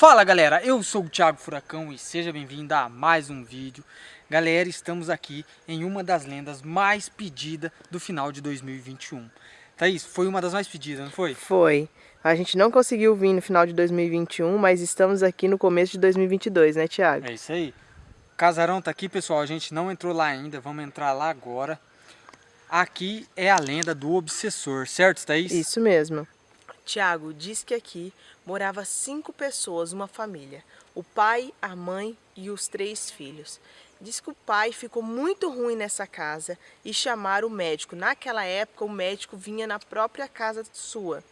Fala galera, eu sou o Thiago Furacão e seja bem-vindo a mais um vídeo. Galera, estamos aqui em uma das lendas mais pedidas do final de 2021. Thaís, foi uma das mais pedidas, não foi? Foi. A gente não conseguiu vir no final de 2021, mas estamos aqui no começo de 2022, né Thiago? É isso aí. O casarão tá aqui, pessoal, a gente não entrou lá ainda, vamos entrar lá agora. Aqui é a lenda do obsessor, certo Thaís? Isso mesmo. Tiago diz que aqui morava cinco pessoas, uma família. O pai, a mãe e os três filhos. Diz que o pai ficou muito ruim nessa casa e chamaram o médico. Naquela época o médico vinha na própria casa sua.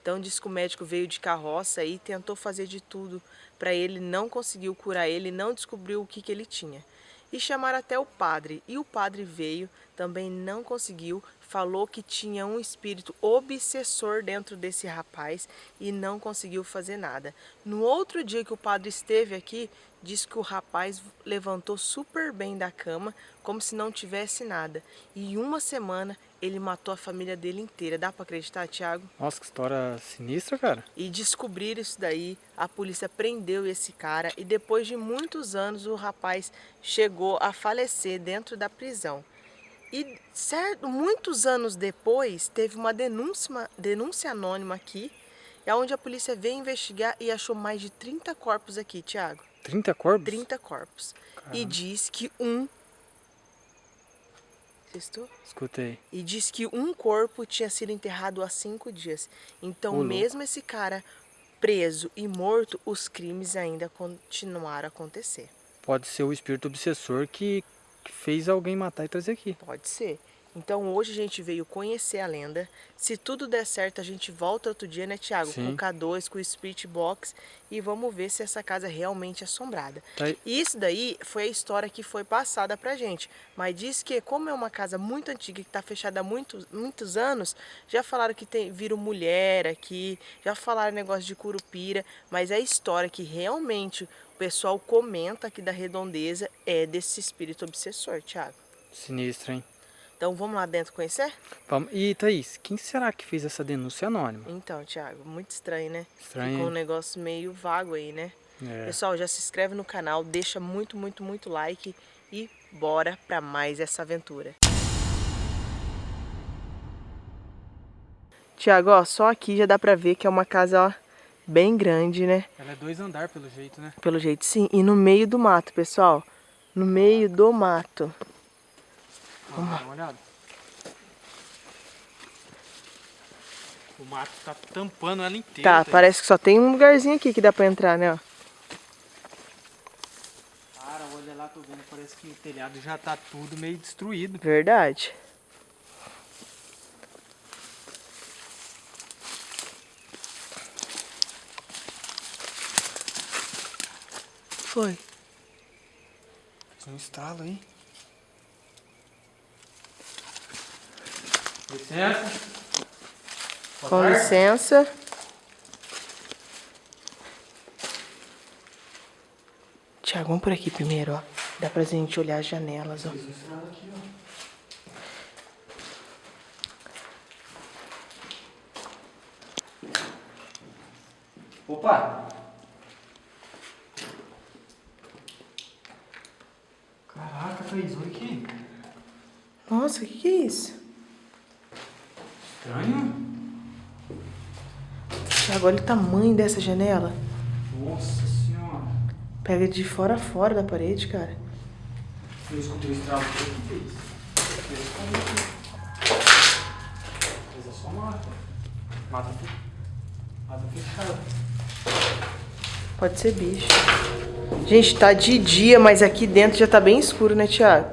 Então diz que o médico veio de carroça e tentou fazer de tudo para ele, não conseguiu curar ele, não descobriu o que, que ele tinha. E chamaram até o padre, e o padre veio, também não conseguiu, falou que tinha um espírito obsessor dentro desse rapaz e não conseguiu fazer nada. No outro dia que o padre esteve aqui, disse que o rapaz levantou super bem da cama, como se não tivesse nada. E em uma semana ele matou a família dele inteira. Dá para acreditar, Thiago? Nossa, que história sinistra, cara. E descobrir isso daí, a polícia prendeu esse cara e depois de muitos anos o rapaz chegou a falecer dentro da prisão. E certo, muitos anos depois, teve uma denúncia, denúncia anônima aqui, é onde a polícia veio investigar e achou mais de 30 corpos aqui, Tiago. 30 corpos? 30 corpos. Caramba. E diz que um... Estou? Escutei. E diz que um corpo tinha sido enterrado há cinco dias. Então, mesmo esse cara preso e morto, os crimes ainda continuaram a acontecer. Pode ser o espírito obsessor que que fez alguém matar e trazer aqui. Pode ser. Então hoje a gente veio conhecer a lenda. Se tudo der certo, a gente volta outro dia, né, Thiago? Sim. Com o K2, com o Spirit Box e vamos ver se essa casa é realmente assombrada. Tá e isso daí foi a história que foi passada pra gente. Mas diz que, como é uma casa muito antiga, que tá fechada há muitos, muitos anos, já falaram que tem, viram mulher aqui, já falaram negócio de curupira, mas é a história que realmente pessoal comenta aqui da redondeza é desse espírito obsessor, Thiago. Sinistro, hein? Então vamos lá dentro conhecer? Vamos. E Thaís, quem será que fez essa denúncia anônima? Então, Thiago, muito estranho, né? Estranho. Ficou um negócio meio vago aí, né? É. Pessoal, já se inscreve no canal, deixa muito, muito, muito like e bora pra mais essa aventura. Tiago, ó, só aqui já dá pra ver que é uma casa, ó, bem grande, né? Ela é dois andar pelo jeito, né? Pelo jeito, sim. E no meio do mato, pessoal. No meio do mato. Vamos Dá uma olhada. O mato tá tampando ela inteira. Tá, tá parece que só tem um lugarzinho aqui que dá pra entrar, né? Cara, olha lá, tô vendo, parece que o telhado já tá tudo meio destruído. Verdade. Foi. Um estralo aí. Licença. Com licença. Tiago, vamos por aqui primeiro, ó. Dá pra gente olhar as janelas, ó. Opa! Caraca, Thaís, olha aqui. Nossa, o que, que é isso? Estranho. Tiago, olha o tamanho dessa janela. Nossa senhora. Pega de fora a fora da parede, cara. Eu escutei o estralo. O que fez? Mas é só mata. Mata, mata fechada. Pode ser bicho. Gente, tá de dia, mas aqui dentro já tá bem escuro, né, Thiago?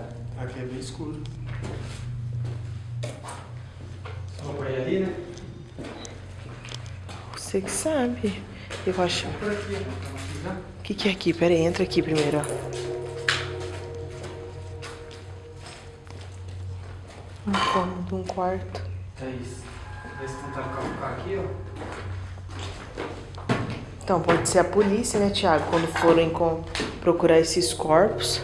Você que sabe. Eu acho. O que, que é aqui? Pera aí, entra aqui primeiro, ó. Um cômodo, um quarto. É isso. Eles tentaram colocar aqui, ó. Então, pode ser a polícia, né, Thiago? Quando forem com... procurar esses corpos.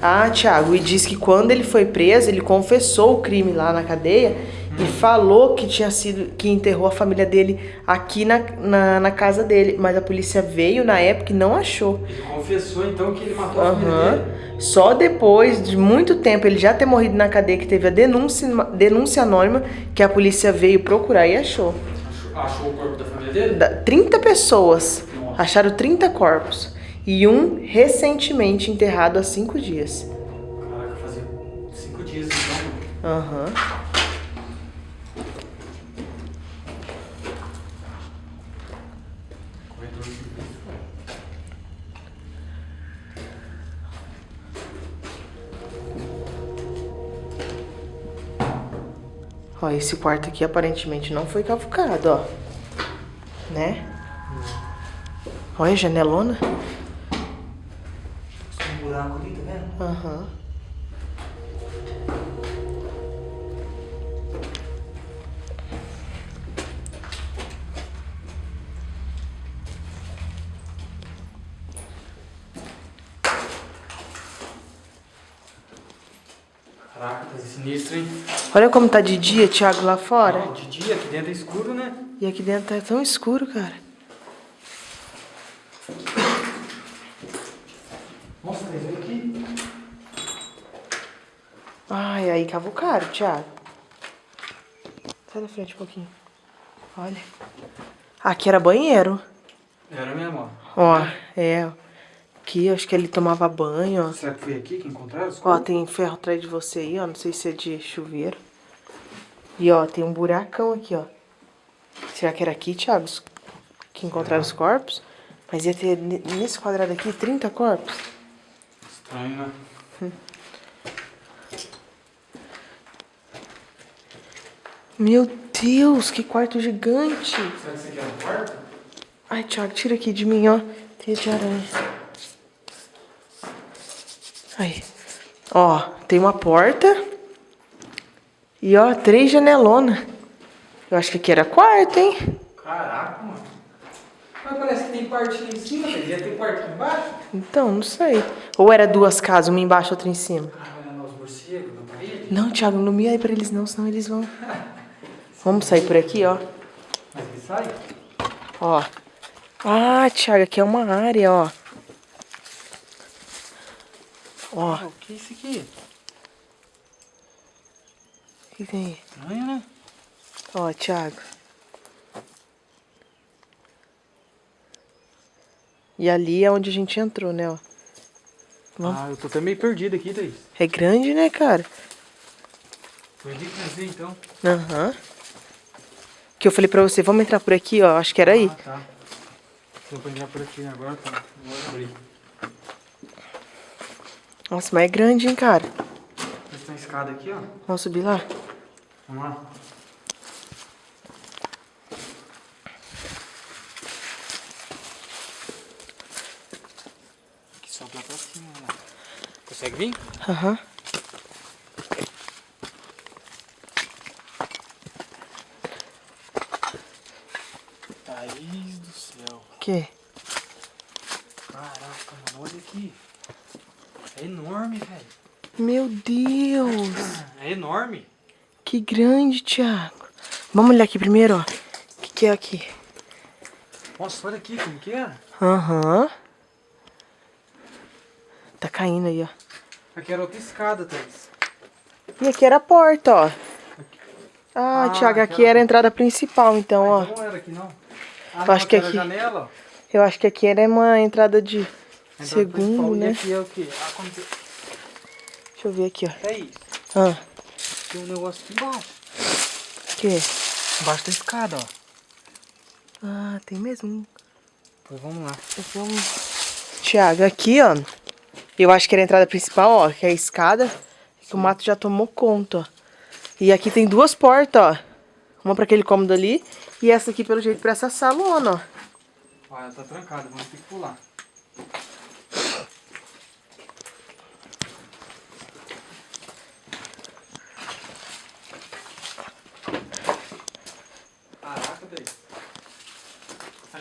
Ah, Thiago, e diz que quando ele foi preso, ele confessou o crime lá na cadeia e falou que tinha sido que enterrou a família dele aqui na, na, na, casa dele, mas a polícia veio na época e não achou. Ele confessou então que ele matou uhum. a família dele. Só depois de muito tempo ele já ter morrido na cadeia que teve a denúncia, denúncia anônima que a polícia veio procurar e achou. Achou o corpo da família? Da, 30 pessoas. Nossa. Acharam 30 corpos. E um recentemente enterrado há 5 dias. Caraca, fazia 5 dias então. Aham. Uhum. Ó, esse quarto aqui aparentemente não foi cavucado, ó. Né? Olha a janelona. Tem um buraco ali, tá vendo? Aham. Uhum. Caraca, tá sinistro, hein? Olha como tá de dia, Thiago, lá fora. Não, de dia, aqui dentro é escuro, né? E aqui dentro tá tão escuro, cara. Nossa, mas aqui. Ai, aí cavucaram, Thiago. Sai da frente um pouquinho. Olha. Aqui era banheiro. Era mesmo, ó. Ó, é aqui, acho que ele tomava banho, ó. Será que foi aqui que encontraram? Ó, tem ferro atrás de você aí, ó, não sei se é de chuveiro. E ó, tem um buracão aqui, ó. Será que era aqui, Thiago, que encontraram os corpos? Mas ia ter, nesse quadrado aqui, 30 corpos? Estranho, né? Hum. Meu Deus, que quarto gigante. Será que esse aqui é um quarto? Ai, Thiago, tira aqui de mim, ó. Teia de aranha. Aí. Ó, tem uma porta. E ó, três janelonas. Eu acho que aqui era quarto, hein? Caraca, mano. Mas parece que tem quarto em cima, devia ter quarto aqui embaixo. Então, não sei. Ou era duas casas, uma embaixo e outra em cima. Ah, olhando os morcegos na parede? Não, Thiago, não me aí pra eles não, senão eles vão... Vamos sair por aqui, ó. Mas ele sai? Ó. Ah, Thiago, aqui é uma área, ó. Ó. o que é isso aqui? O que tem aí? Estranho, né? Ó, Thiago. E ali é onde a gente entrou, né, ó. Vamos. Ah, eu tô até meio perdido aqui, Thaís. É grande, né, cara? Foi ali que veio, então. Aham. Uhum. Que eu falei pra você, vamos entrar por aqui, ó. Acho que era aí. Ah, tá. Vou entrar por aqui agora, tá. Vou abrir. Nossa, mas é grande, hein, cara. Tem uma escada aqui, ó. Vamos subir lá? Vamos lá. Só pra cima, né? Consegue vir? Aham. Uhum. Thaís do céu. O quê? Caraca, mano, olha aqui. É enorme, velho. Meu Deus. É enorme. Que grande, Thiago. Vamos olhar aqui primeiro, ó. O que, que é aqui? Nossa, olha aqui como que é. Aham. Uhum. Caindo aí, ó. Aqui era outra escada, Thaís. E aqui era a porta, ó. Ah, ah Thiago, aqui era... era a entrada principal, então, ah, ó. Então não era aqui, não. Ah, eu acho que aqui... Janela. Eu acho que aqui era uma entrada de segundo, né? Aqui é o quê? Ah, como que... Deixa eu ver aqui, ó. É isso. Ah. Tem um negócio aqui embaixo. O quê? Embaixo da escada, ó. Ah, tem mesmo. Pois vamos lá. Vamos... Tiago, aqui, ó. Eu acho que era a entrada principal, ó. Que é a escada. Que o mato já tomou conta, ó. E aqui tem duas portas, ó. Uma para aquele cômodo ali. E essa aqui, pelo jeito, para essa salona, ó. Olha, ela tá trancada. Vamos ter que pular.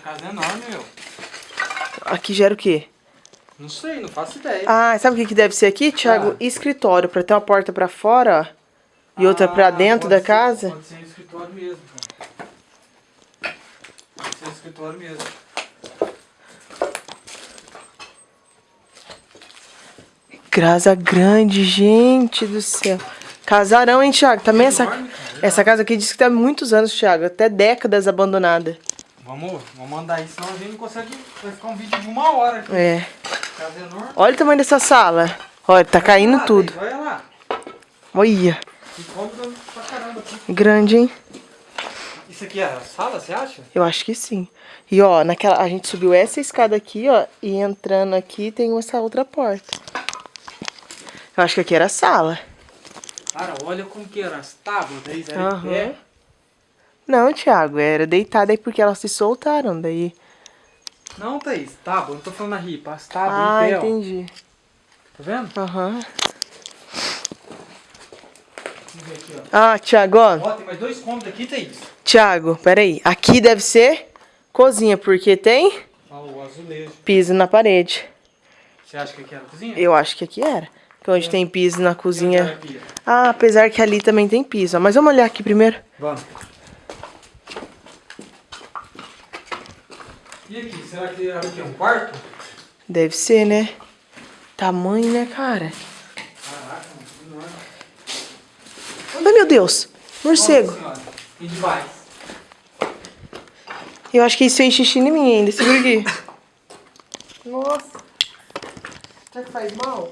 casa é enorme, meu. Aqui gera o quê? Não sei, não faço ideia. Ah, sabe o que, que deve ser aqui, Thiago? Ah. Escritório, pra ter uma porta pra fora, ó. e outra pra Ah, dentro pode da ser- casa? Pode ser um escritório mesmo. Então. Pode ser um escritório mesmo. Casa grande, gente do céu. Casarão, hein, Thiago? Também essa, Enorme, cara. essa casa aqui diz que tem há muitos anos, Thiago. Até décadas abandonada. Vamos, vamos mandar aí, senão a gente não consegue. Vai ficar um vídeo de uma hora aqui. É. Casa enorme. Olha o tamanho dessa sala. Olha, tá caindo tudo. Olha lá. Olha. Grande, hein? Isso aqui é a sala, você acha? Eu acho que sim. E ó, naquela, a gente subiu essa escada aqui, ó. E entrando aqui tem essa outra porta. Eu acho que aqui era a sala. Cara, olha como que era as tábuas, daí era pé. Não, Thiago, era deitada aí porque elas se soltaram daí. Não, Thaís, tábua, não tô falando a ripa, as tábuas ah, pé, ó. entendi. Tá vendo? Aham. Aqui, ó. Ah, Thiago, ó. Ó, tem mais dois cômodos aqui, Thaís. Thiago, peraí. Aqui deve ser cozinha, porque tem Ó, o azulejo. piso na parede. Você acha que aqui era cozinha? Eu acho que aqui era. Que onde tem piso na cozinha. Ah, apesar que ali também tem piso. Mas vamos olhar aqui primeiro. Vamos. E aqui, será que era o quê? Um quarto? Deve ser, né? Tamanho, né, cara? Caraca, mano, enorme. Ai, meu Deus. Morcego. E demais. Eu acho que isso fez xixi em mim ainda. Segura aqui. Nossa. Será que faz mal?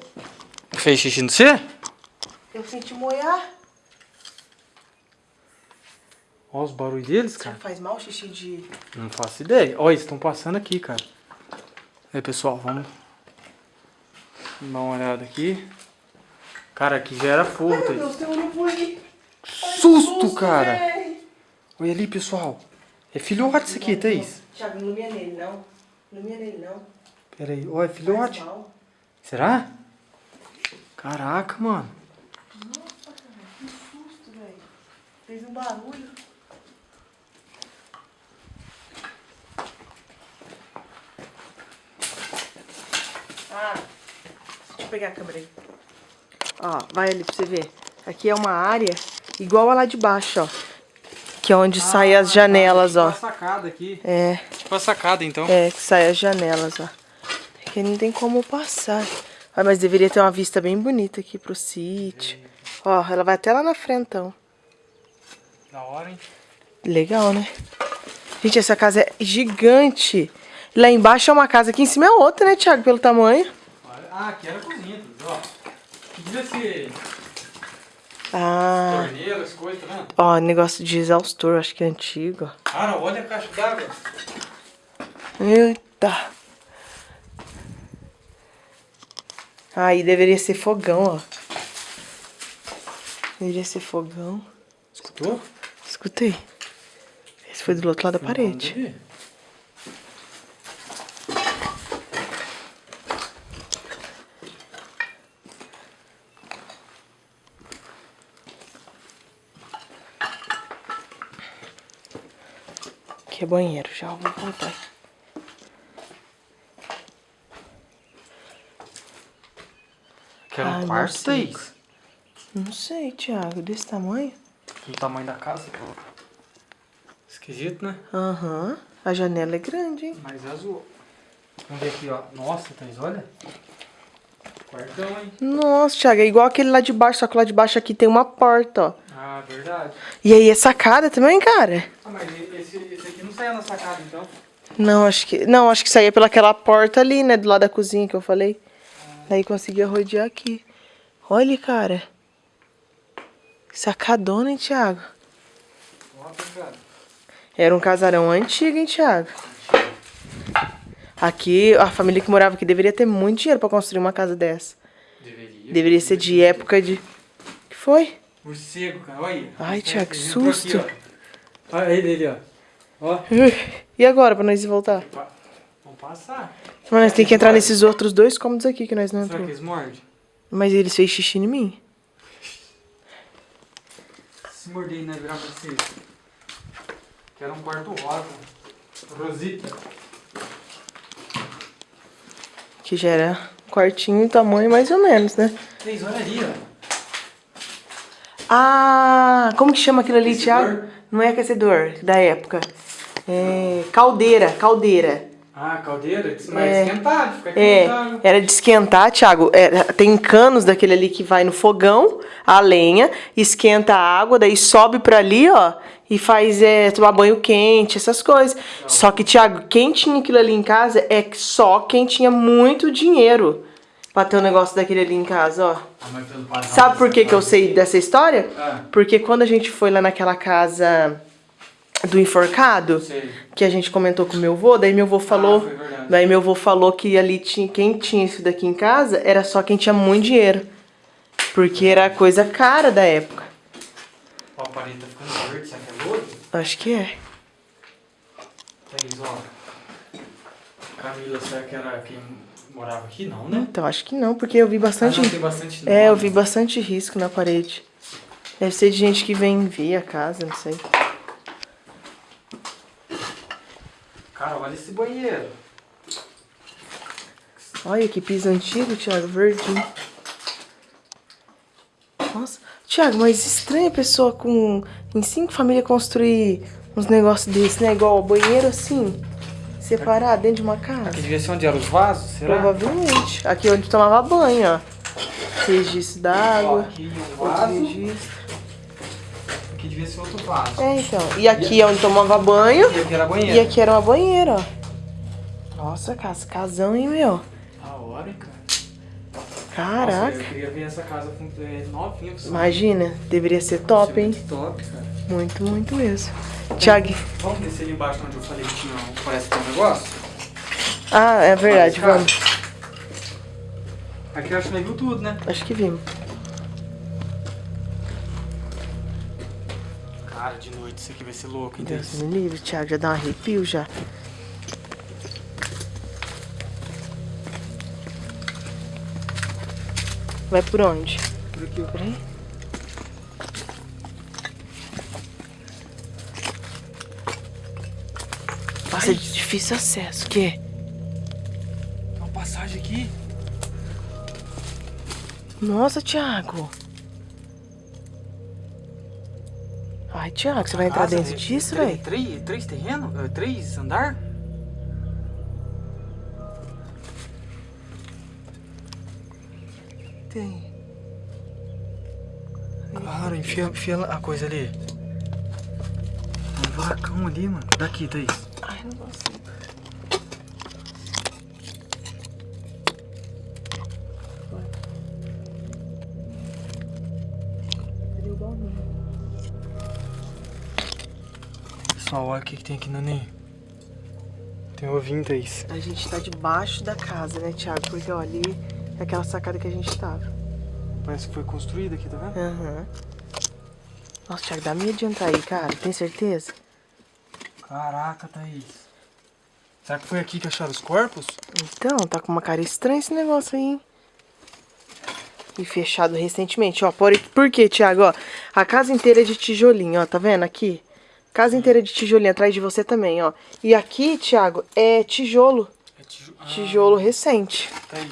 Fez xixi no você? Eu senti moiar. Olha os barulhos deles, cara. faz mal xixi de... Não faço ideia. Olha, eles estão passando aqui, cara. Aí, pessoal, vamos dar uma olhada aqui. Cara, aqui já era fogo, Ai, meu. Deus, tem um urubu aí. Susto, cara. véi. Olha ali, pessoal. É filhote isso aqui, Thaís. Thiago, não ilumina nele, não. Não ilumina nele, não. Pera aí. Olha, é filhote. Será? Caraca, mano. Nossa, cara, que susto, velho. Fez um barulho. Ah, deixa eu pegar a câmera aí. Ó, vai ali pra você ver. Aqui é uma área igual a lá de baixo, ó. Que é onde saem as janelas, tipo ó. a sacada aqui. É, Tipo a sacada, então. é, que saem as janelas, ó. Aqui não tem como passar. Ah, mas deveria ter uma vista bem bonita aqui pro sítio. Ó, ela vai até lá na frentão. Da hora, hein? Legal, né? Gente, essa casa é gigante. Lá embaixo é uma casa, aqui em cima é outra, né, Thiago? Pelo tamanho. Ah, aqui era cozinha, ó. Que ser Ah, torneiras, coisas, tá vendo? ó, negócio de exaustor, acho que é antigo. Cara, olha a caixa d'água. Eita. Aí deveria ser fogão, ó. Deveria ser fogão. Escutou? Escutei. Esse foi do outro lado da parede. Banheiro, já vou voltar. Que era um quarto. Thaís? Não sei, Thiago, desse tamanho? O tamanho da casa. Esquisito, né? Aham. A janela é grande, hein? Mas é azul. Vamos ver aqui, ó. Nossa, Thaís, olha. Quartão, hein? Nossa, Thiago, é igual aquele lá de baixo, só que lá de baixo aqui tem uma porta, ó. Ah, verdade. E aí é sacada também, cara? Ah, mas esse, esse aqui não saia na sacada, então. Não, acho que. Não, acho que saía pelaquela porta ali, né? Do lado da cozinha que eu falei. Daí conseguia rodear aqui. Olha, cara. Sacadona, hein, Thiago? Era um casarão antigo, hein, Thiago? Aqui, a família que morava aqui deveria ter muito dinheiro pra construir uma casa dessa. Deveria. Deveria ser de época de. que foi? Morcego, cara. Olha aí. Ai, Thiago, entrou susto. Aqui, ó. Olha ele ali, ó. Ó. E agora, pra nós voltar? Vamos passar. Mas nós temos que entrar nesses outros dois cômodos aqui que nós não Será que entramos. eles mordem? Mas eles fez xixi em mim. Se morder, né? Virar pra vocês. Que era um quarto rosa. Rosita. Que já era quartinho tamanho mais ou menos, né? Vocês, olha ali, ó. Ah, como que chama aquilo ali? Thiago? Não é aquecedor da época. É caldeira, caldeira. Ah, caldeira? Mas É. esquentar, fica É, esquentado. era de esquentar, Thiago. Era- tem canos daquele ali que vai no fogão, a lenha, esquenta a água, daí sobe pra ali, ó, e faz é, tomar banho quente, essas coisas. Só que, Thiago, quem tinha aquilo ali em casa é só quem tinha muito dinheiro pra ter um negócio daquele ali em casa, ó. Sabe por que, que eu casa- sei dessa história? Ah. Porque quando a gente foi lá naquela casa do enforcado, Sei. que a gente comentou com meu avô, daí meu avô falou, Ah, daí meu avô falou que ali tinha quem tinha isso daqui em casa era só quem tinha muito dinheiro. Porque era coisa cara da época. Ó, a parede tá ficando verde, será que é lodo? Acho que é. Thaís, ó. Camila, será que era quem morava aqui? Não, né? Então acho que não, porque eu vi Ah, bastante. não, tem bastante É, eu vi bastante risco na parede. Deve ser de gente que vem ver a casa, não sei. Olha esse banheiro. Olha que piso antigo, Thiago, verdinho. Nossa, Thiago, mas estranha a pessoa com em cinco famílias construir uns negócios desses, né? Igual banheiro assim, separado dentro de uma casa. Aqui devia ser onde eram os vasos, será? Provavelmente. Aqui onde tomava banho, ó. Registro d'água. aqui um vaso. registro. Aqui devia ser outro vaso. É, então. E aqui é onde tomava banho. E aqui era E banheiro. aqui era uma banheira, ó. Nossa, casa, casão, hein, meu? Da hora, cara. Caraca. Nossa, eu queria ver essa casa com, é, novinha. pessoal. Imagina, deveria ser top, hein? Muito top, cara. Muito, muito mesmo. Thiago. Vamos descer ali embaixo onde eu falei que tinha, um- parece que tem um negócio? Ah, é verdade, vamos. Aqui eu acho que viu tudo, né? Acho que vimos. Isso aqui vai ser louco, hein, Deus me livre, Thiago, já dá um arrepio já. Vai por onde? Por aqui, ó. Peraí. Nossa, é de difícil acesso. O quê? Tem uma passagem aqui. Nossa, Thiago. Ai, Thiago, você vai entrar dentro é- disso, velho? Três, três terrenos? É, Três andar? Tem. Cara, enfia, enfia a coisa ali. Um buracão ali, mano. Daqui, Thaís. Ai, não consigo. Pessoal, olha o que, que tem aqui no ninho. Tem ovinho, Thaís. A gente tá debaixo da casa, né, Thiago? Porque, ó, ali é aquela sacada que a gente tava. Parece que foi construído aqui, tá vendo? Aham. Nossa, Thiago, dá medo de entrar aí, cara. Tem certeza? Caraca, Thaís. Será que foi aqui que acharam os corpos? Então, tá com uma cara estranha esse negócio aí, hein? E fechado recentemente, ó. Por, por quê, Thiago? Ó, a casa inteira é de tijolinho, ó. Tá vendo aqui? Casa inteira de tijolinho, atrás de você também, ó. E aqui, Thiago, é tijolo. É tiju... Tijolo recente. Ah, Thaís.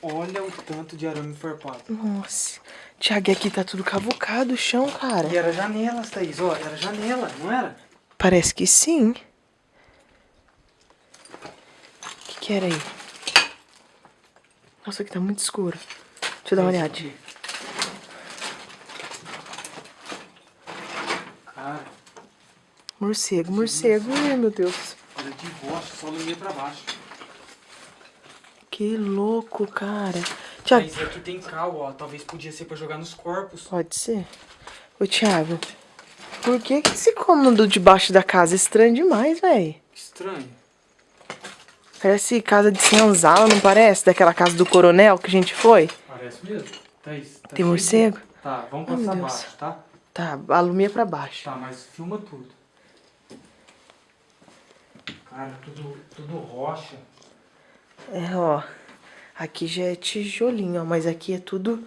Olha o tanto de arame enfarpado. Nossa. Thiago, e aqui tá tudo cavucado o chão, cara. E era janelas, Thaís. Ó, era janela, não era? Parece que sim. O que, que era aí? Nossa, aqui tá muito escuro. Deixa eu dar uma olhada. Cara, Morcego, morcego. Ai, meu Deus. olha de rocha, só lumia pra baixo. Que louco, cara. Thiago, Thaís, aqui tem cal, ó. Talvez podia ser pra jogar nos corpos. pode ser? Ô, Thiago, por que, que esse cômodo debaixo da casa é estranho demais, velho? Estranho. Parece casa de senzala, não parece? Daquela casa do coronel que a gente foi? Parece mesmo. Thaís, tá Tem cheio morcego? Tá, vamos passar Deus. abaixo, tá? Tá, alumia pra baixo. Tá, mas filma tudo. Cara, tudo, tudo rocha. É, ó. Aqui já é tijolinho, ó. Mas aqui é tudo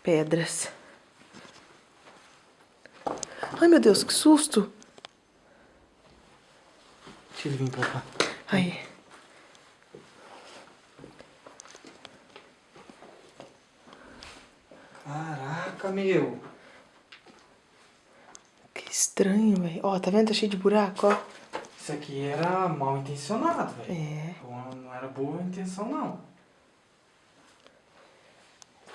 pedras. Ai, meu Deus, que susto. Deixa ele vir pra cá. Aí. Caraca. meu. Que estranho, velho. Ó, tá vendo? Tá cheio de buraco, ó. Isso aqui era mal intencionado, velho. É. Não- Não era boa intenção, não.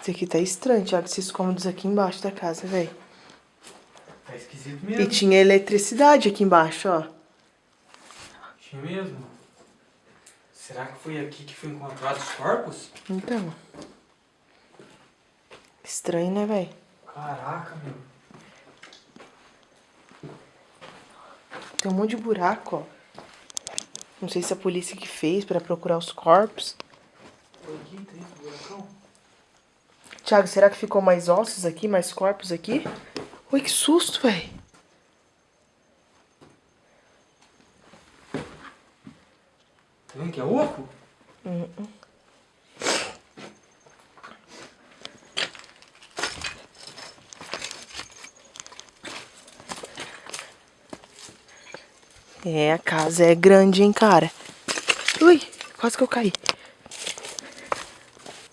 Isso aqui tá estranho, Thiago. Esses cômodos aqui embaixo da casa, velho. Tá esquisito E mesmo. tinha eletricidade aqui embaixo, ó. Tinha mesmo. Será que foi aqui que foi encontrado os corpos? Então. Estranho, né, velho? Caraca, meu. Tem um monte de buraco, ó. Não sei se a polícia que fez pra procurar os corpos. Foi aqui, tem esse buracão? Thiago, será que ficou mais ossos aqui, mais corpos aqui? Ui, que susto, velho. Tá vendo que é oco? É, a casa é grande, hein, cara. Ui, quase que eu caí.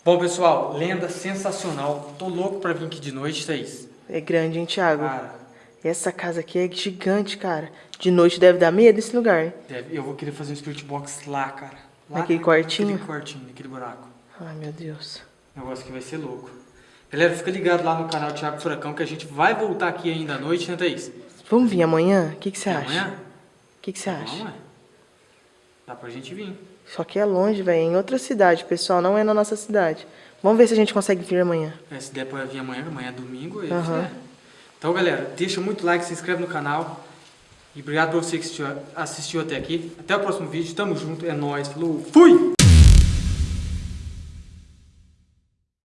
Bom, pessoal, lenda sensacional. Tô louco pra vir aqui de noite, Thaís. É grande, hein, Thiago? Cara, Essa casa aqui é gigante, cara. De noite deve dar medo esse lugar, hein? deve- eu vou querer fazer um spirit box lá, cara. Lá Naquele na- quartinho? Naquele quartinho, naquele buraco. Ai, meu Deus. Negócio que vai ser louco. Galera, fica ligado lá no canal Thiago Furacão que a gente vai voltar aqui ainda à noite, né, Thaís? Vamos vir amanhã? O que que você E acha? Amanhã? O que que você acha? Vamos, é. Dá pra gente vir. Só que é longe, velho. Em outra cidade, pessoal. Não é na nossa cidade. Vamos ver se a gente consegue vir amanhã. É, se der pra vir amanhã, amanhã é domingo. e Aham. é. Então, galera, deixa muito like, se inscreve no canal. E obrigado por você que assistiu, assistiu até aqui. Até o próximo vídeo. Tamo junto. É nóis. Falou. Fui!